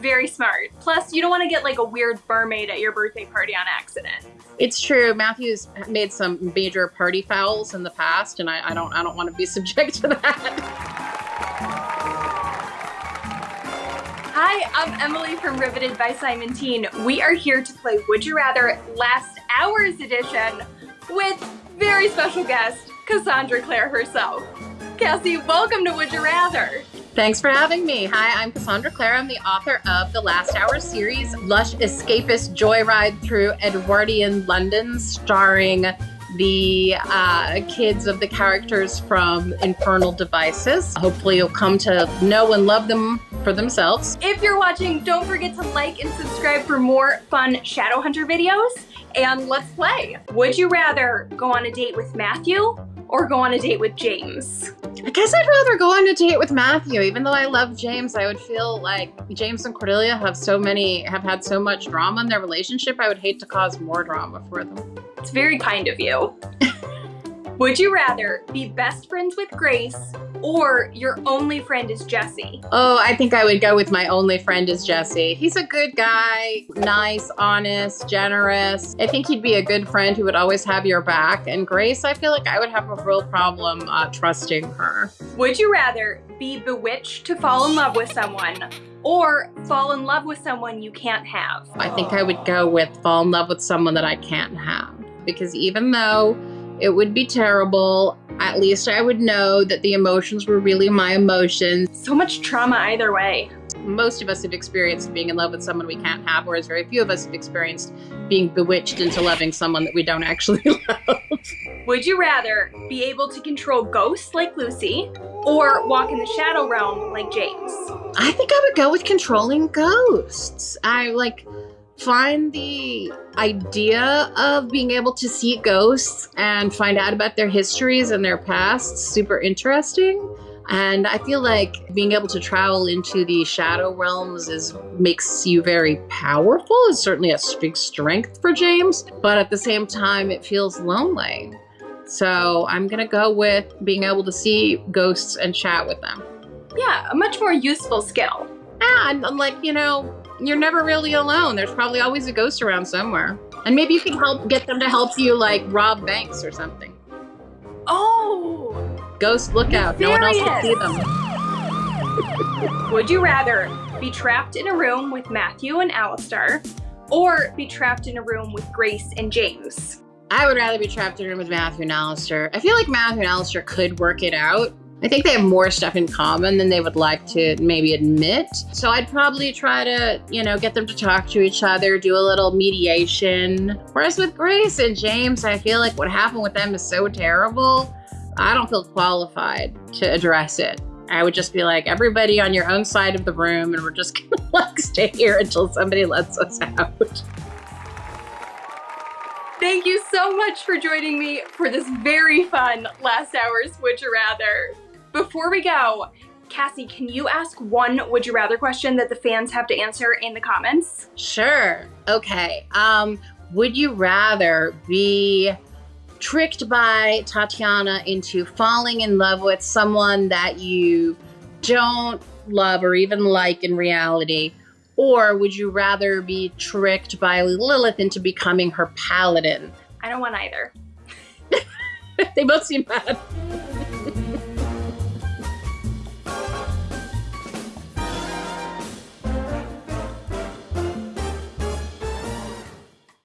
Very smart. Plus, you don't want to get like a weird mermaid at your birthday party on accident. It's true. Matthew's made some major party fouls in the past, and I, I don't I don't want to be subject to that. Hi, I'm Emily from Riveted by Simon Teen. We are here to play Would You Rather Last Hours Edition with very special guest, Cassandra Clare herself. Cassie, welcome to Would You Rather. Thanks for having me. Hi, I'm Cassandra Clare. I'm the author of the Last Hour series, lush escapist joyride through Edwardian London, starring the uh, kids of the characters from Infernal Devices. Hopefully, you'll come to know and love them for themselves. If you're watching, don't forget to like and subscribe for more fun Shadowhunter videos. And let's play. Would you rather go on a date with Matthew or go on a date with James? I guess I'd rather go on a date with Matthew. Even though I love James, I would feel like James and Cordelia have so many, have had so much drama in their relationship. I would hate to cause more drama for them. It's very kind of you. Would you rather be best friends with Grace or your only friend is Jesse? Oh, I think I would go with my only friend is Jesse. He's a good guy, nice, honest, generous. I think he'd be a good friend who would always have your back. And Grace, I feel like I would have a real problem uh, trusting her. Would you rather be bewitched to fall in love with someone or fall in love with someone you can't have? I think I would go with fall in love with someone that I can't have. Because even though it would be terrible. At least I would know that the emotions were really my emotions. So much trauma either way. Most of us have experienced being in love with someone we can't have, whereas very few of us have experienced being bewitched into loving someone that we don't actually love. Would you rather be able to control ghosts like Lucy or walk in the shadow realm like James? I think I would go with controlling ghosts. I like find the idea of being able to see ghosts and find out about their histories and their pasts super interesting. And I feel like being able to travel into the shadow realms is makes you very powerful. It's certainly a big strength for James, but at the same time, it feels lonely. So I'm gonna go with being able to see ghosts and chat with them. Yeah, a much more useful skill. Ah, and I'm like, you know, you're never really alone. There's probably always a ghost around somewhere. And maybe you can help get them to help you like rob banks or something. Oh! Ghost lookout. No one else can see them. Would you rather be trapped in a room with Matthew and Alastair or be trapped in a room with Grace and James? I would rather be trapped in a room with Matthew and Alastair. I feel like Matthew and Alastair could work it out, I think they have more stuff in common than they would like to maybe admit. So I'd probably try to, you know, get them to talk to each other, do a little mediation. Whereas with Grace and James, I feel like what happened with them is so terrible. I don't feel qualified to address it. I would just be like, everybody on your own side of the room, and we're just gonna like stay here until somebody lets us out. Thank you so much for joining me for this very fun last hours Would You Rather. Before we go, Cassie, can you ask one would you rather question that the fans have to answer in the comments? Sure. Okay. Um, would you rather be tricked by Tatiana into falling in love with someone that you don't love or even like in reality? Or would you rather be tricked by Lilith into becoming her paladin? I don't want either. they both seem bad.